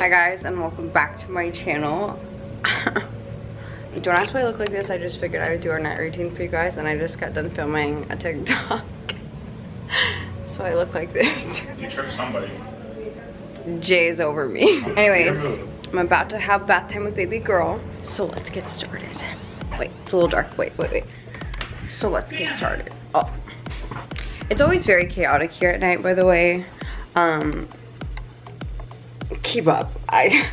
Hi guys and welcome back to my channel. Don't ask why I look like this, I just figured I would do our night routine for you guys and I just got done filming a TikTok. so I look like this. You tricked somebody. Jay's over me. Anyways, I'm about to have bath time with baby girl. So let's get started. Wait, it's a little dark. Wait, wait, wait. So let's get started. Oh. It's always very chaotic here at night, by the way. Um, keep up. I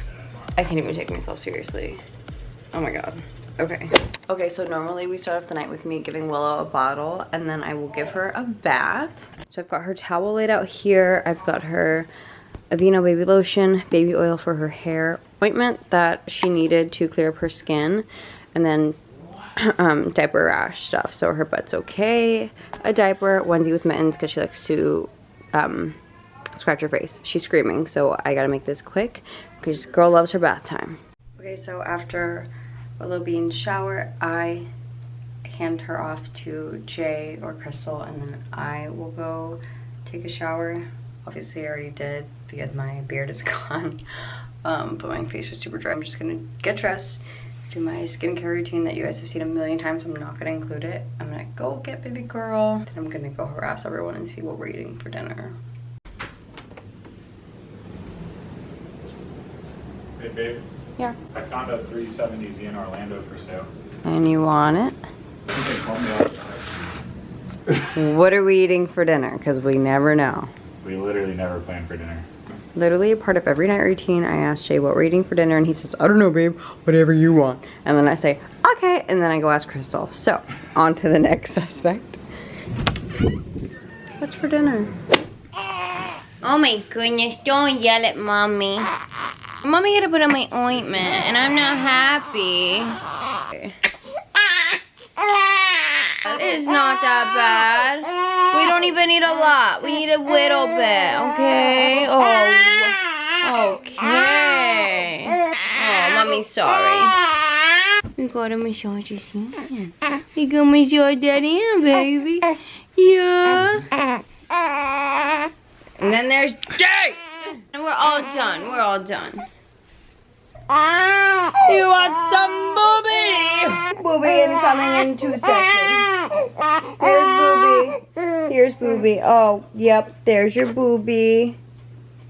I can't even take myself seriously. Oh my god. Okay. Okay, so normally we start off the night with me giving Willow a bottle and then I will give her a bath. So I've got her towel laid out here. I've got her Aveeno baby lotion, baby oil for her hair, ointment that she needed to clear up her skin, and then um, diaper rash stuff. So her butt's okay. A diaper, onesie with mittens because she likes to um, scratch her face. She's screaming, so I gotta make this quick because girl loves her bath time. Okay, so after Willow Bean's shower, I hand her off to Jay or Crystal, and then I will go take a shower. Obviously, I already did because my beard is gone, um, but my face was super dry. I'm just gonna get dressed, do my skincare routine that you guys have seen a million times. I'm not gonna include it. I'm gonna go get baby girl. Then I'm gonna go harass everyone and see what we're eating for dinner. Hey babe, Yeah. I found a 370Z in Orlando for sale. And you want it? I think they me out. What are we eating for dinner? Because we never know. We literally never plan for dinner. Literally a part of every night routine, I ask Jay what we're eating for dinner, and he says, I don't know, babe, whatever you want. And then I say, okay, and then I go ask Crystal. So, on to the next suspect. What's for dinner? Oh my goodness, don't yell at mommy. Mommy gotta put on my ointment, and I'm not happy. It's not that bad. We don't even need a lot. We need a little bit, okay? Oh, okay. Oh, mommy's sorry. We gotta massage his hand. We gotta massage that hand, baby. Yeah. And then there's Jay. And we're all done. We're all done. You want some booby? Booby is coming in two seconds. Here's booby. Here's booby. Oh, yep. There's your booby.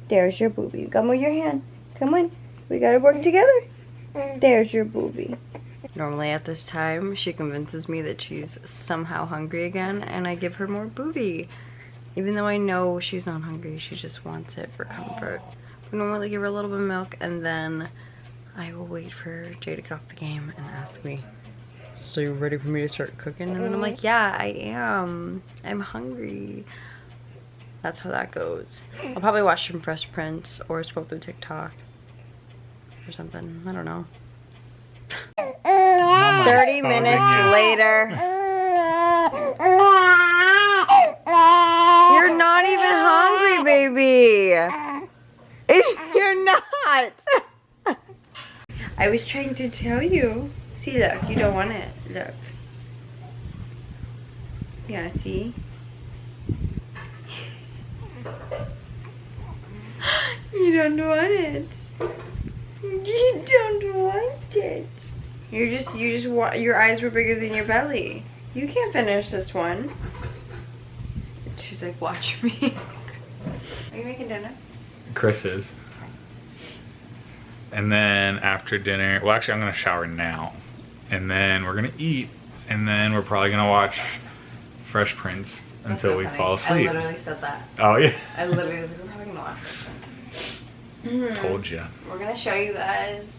There's your booby. Come with your hand. Come on. We gotta work together. There's your booby. Normally at this time, she convinces me that she's somehow hungry again, and I give her more booby. Even though I know she's not hungry, she just wants it for comfort. We normally give her a little bit of milk, and then I will wait for Jay to get off the game and ask me, so you ready for me to start cooking? And then I'm like, yeah, I am. I'm hungry. That's how that goes. I'll probably watch some Fresh Prince or scroll through TikTok or something. I don't know. 30 minutes later. You're not even hungry, baby. You're not. I was trying to tell you. See, look, you don't want it. Look. Yeah, see? You don't want it. You don't want it. You're just, you just want, your eyes were bigger than your belly. You can't finish this one. She's like, watch me. Are you making dinner? Chris is. And then after dinner, well actually I'm gonna shower now. And then we're gonna eat. And then we're probably gonna watch Fresh Prince until so we funny. fall asleep. I literally said that. Oh yeah. I literally was like, we're probably gonna watch this. Told ya. We're gonna show you guys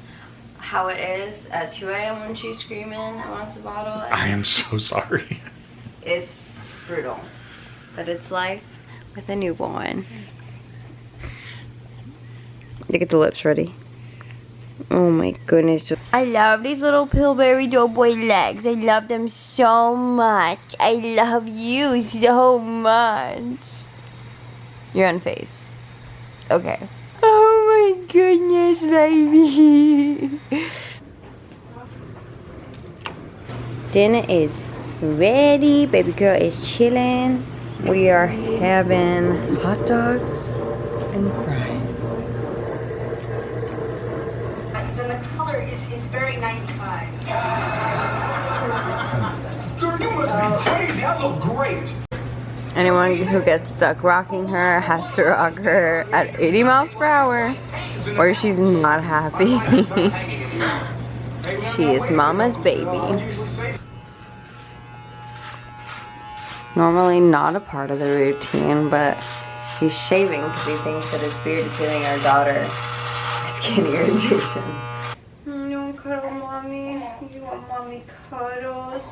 how it is at 2 a.m. when she's screaming and wants a bottle. I am so sorry. It's brutal, but it's life with a newborn. Look get the lips ready. Oh my goodness. I love these little Pillsbury Doughboy legs. I love them so much. I love you so much. You're on face. Okay. Oh my goodness, baby. Dinner is ready. Baby girl is chilling. We are having hot dogs and fries. Difference, and the color is, is very 95. Girl, you must be crazy. I look great. Anyone who gets stuck rocking her has to rock her at 80 miles per hour or she's not happy. she is mama's baby. Normally not a part of the routine, but he's shaving because he thinks that his beard is giving our daughter skin irritation. Mm, You want cuddle mommy? You want mommy cuddles?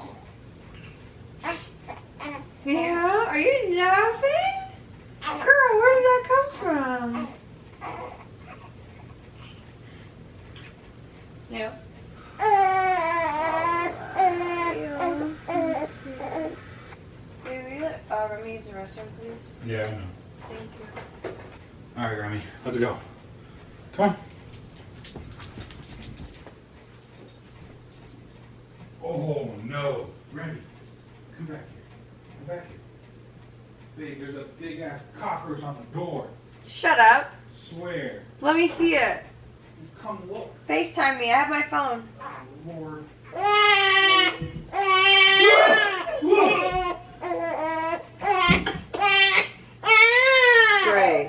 Yeah? Are you laughing? Girl, where did that come from? Yep. Will you let uh, Remy use the restroom, please? Yeah, I know. Thank you. All right, Remy, let's go. Come on. Oh no, Remy, come back here. Come back here. Big, there's a big ass cockroach on the door. Shut up. Swear. Let me see it. Come look. FaceTime me. I have my phone. Lord. Great.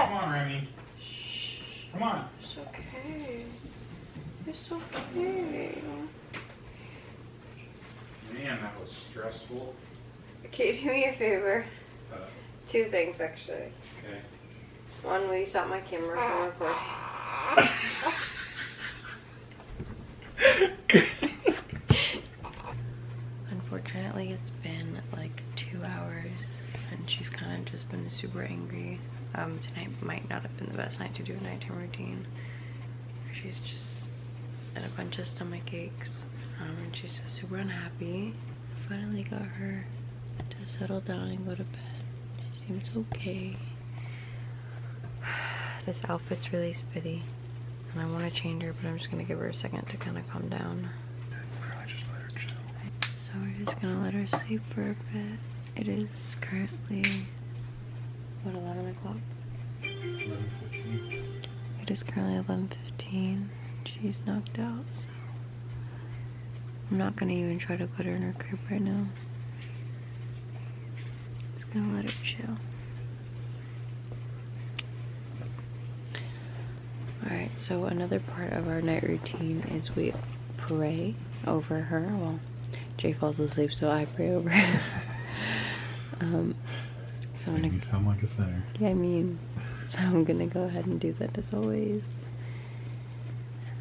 Come on, Remy. Come on. It's okay. It's okay. Man, that was stressful. Okay, do me a favor. Uh, Two things, actually. okay. One, will you stop my camera from recording? Unfortunately, it's been like two hours, and she's kind of just been super angry. Um, tonight might not have been the best night to do a nighttime routine. She's just had a bunch of stomach aches, um, and she's just super unhappy. Finally got her to settle down and go to bed. She seems okay. This outfit's really spitty, and I want to change her, but I'm just gonna give her a second to kind of calm down. Just let her chill. So we're just gonna let her sleep for a bit. It is currently what 11 o'clock. 11:15. It is currently 11:15. She's knocked out, so I'm not gonna even try to put her in her crib right now. Just gonna let her chill. Alright, so another part of our night routine is we pray over her. Well, Jay falls asleep, so I pray over her. um, so I'm gonna You sound like a sinner. yeah, I mean, so I'm gonna go ahead and do that as always.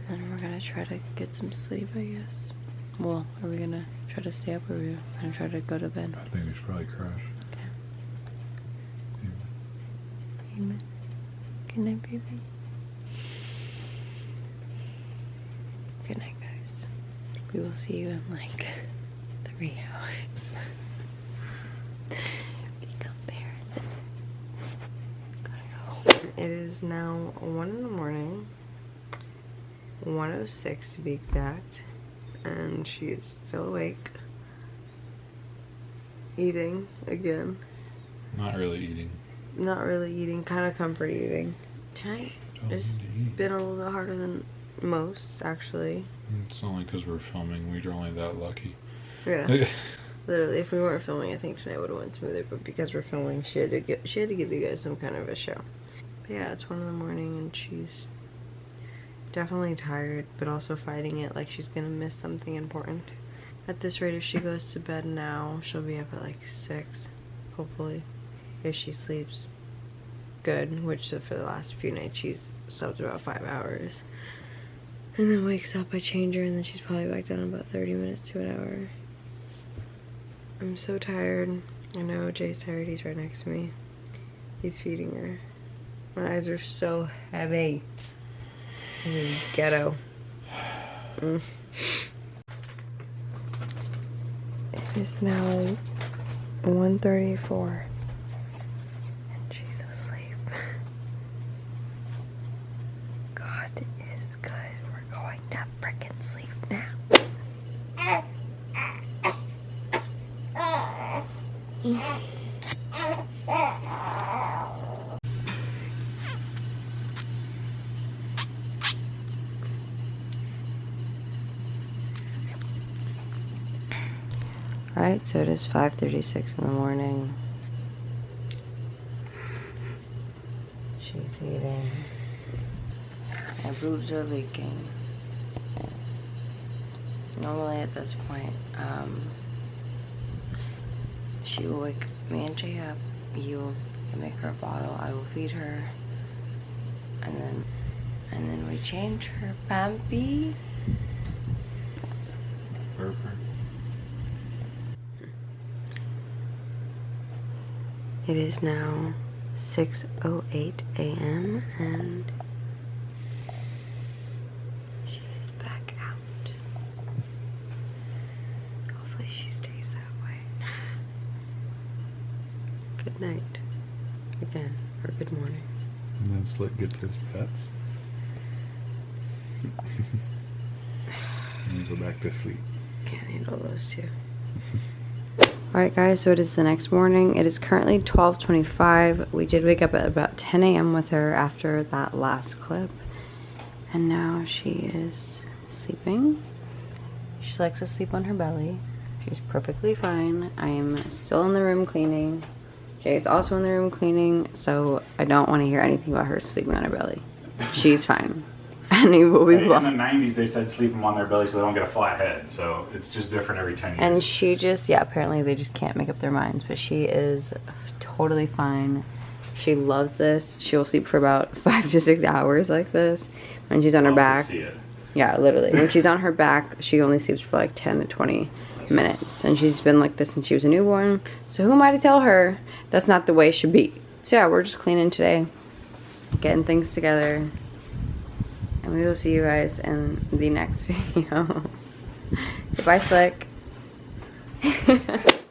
And then we're gonna try to get some sleep, I guess. Well, are we gonna try to stay up or are we gonna try to go to bed? I think we should probably crash. Amen. Good night, baby. Good night, guys. We will see you in like three hours. Become parents. Gotta go. It is now 1 in the morning. 106 to be exact. And she is still awake. Eating again. Not really eating. Not really eating, kind of comfort eating. Tonight Don't It's need to eat. been a little bit harder than most, actually. It's only because we're filming. We're only that lucky. Yeah. Literally, if we weren't filming, I think tonight would have went smoother. But because we're filming, she had to give she had to give you guys some kind of a show. But yeah, it's one in the morning, and she's definitely tired, but also fighting it like she's gonna miss something important. At this rate, if she goes to bed now, she'll be up at like six, hopefully, if she sleeps good. Which for the last few nights she's slept about five hours. And then wakes up, I change her, and then she's probably back down in about 30 minutes to an hour. I'm so tired. I know Jay's tired, he's right next to me. He's feeding her. My eyes are so heavy. Ghetto. Mm. It is now 1.34. And she's asleep. God is good. We're going to frickin' sleep now. Alright, so it is 5.36 in the morning. She's eating. My boobs are leaking. Normally at this point, um, she will wake me and Jay up. You will make her a bottle. I will feed her. And then, and then we change her Pampy. It is now 6.08 a.m. and she is back out. Hopefully she stays that way. Good night. Again, or good morning. Pets. and go back to sleep. Can't handle those two. Alright guys, so it is the next morning. It is currently 12.25. We did wake up at about 10 a.m. with her after that last clip. And now she is sleeping. She likes to sleep on her belly. She's perfectly fine. I am still in the room cleaning. Jay's also in the room cleaning, so I don't want to hear anything about her sleeping on her belly. She's fine. And he will be In the 90s, they said sleep them on their belly so they don't get a flat head. So it's just different every 10 years. And she just, yeah, apparently they just can't make up their minds, but she is totally fine. She loves this. She will sleep for about five to six hours like this when she's on her Love to back. see it. Yeah, literally. When she's on her back, she only sleeps for like 10 to 20 minutes. And she's been like this since she was a newborn. So who am I to tell her that's not the way it should be? So yeah, we're just cleaning today, getting things together. And we will see you guys in the next video. so bye, Slick.